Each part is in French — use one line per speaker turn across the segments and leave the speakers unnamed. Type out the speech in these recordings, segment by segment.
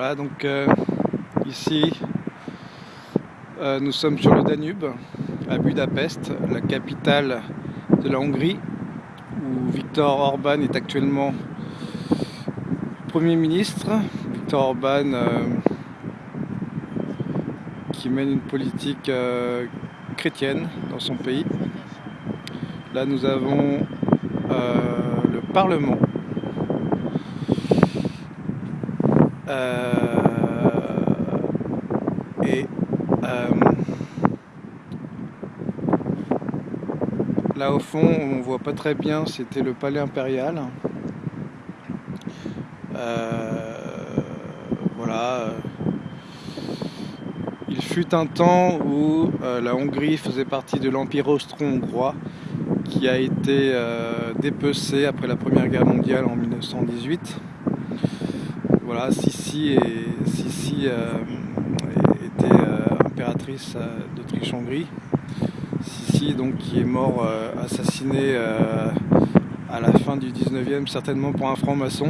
Voilà, donc euh, ici euh, nous sommes sur le Danube, à Budapest, la capitale de la Hongrie, où Viktor Orban est actuellement Premier ministre. Viktor Orban euh, qui mène une politique chrétienne dans son pays. Là nous avons le Parlement Euh, et euh, là au fond, on voit pas très bien, c'était le palais impérial. Euh, voilà. Il fut un temps où la Hongrie faisait partie de l'Empire austro-hongrois qui a été dépecé après la Première Guerre mondiale en 1918. Voilà, Sissi, euh, était euh, impératrice euh, d'Autriche-Hongrie. Sissi, donc, qui est mort assassiné à la fin du 19e, certainement pour un franc-maçon.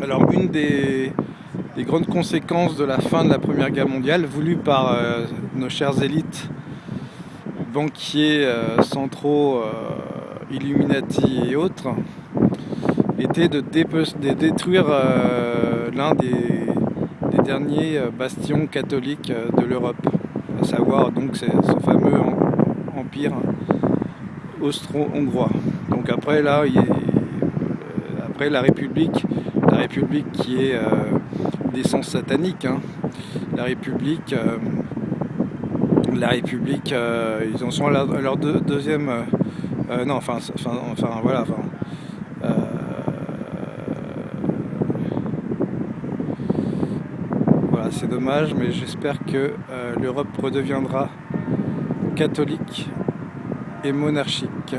Alors, une des, grandes conséquences de la fin de la Première Guerre mondiale, voulue par nos chères élites, banquiers centraux, Illuminati et autres, était de, détruire euh, l'un des, derniers euh, bastions catholiques euh, de l'Europe, à savoir donc ce fameux empire austro-hongrois. Donc après là, après la République, la République qui est d'essence satanique, hein. la République, la République, ils en sont à leur, deuxième, non, enfin, enfin, voilà, c'est dommage, mais j'espère que euh, l'Europe redeviendra catholique et monarchique.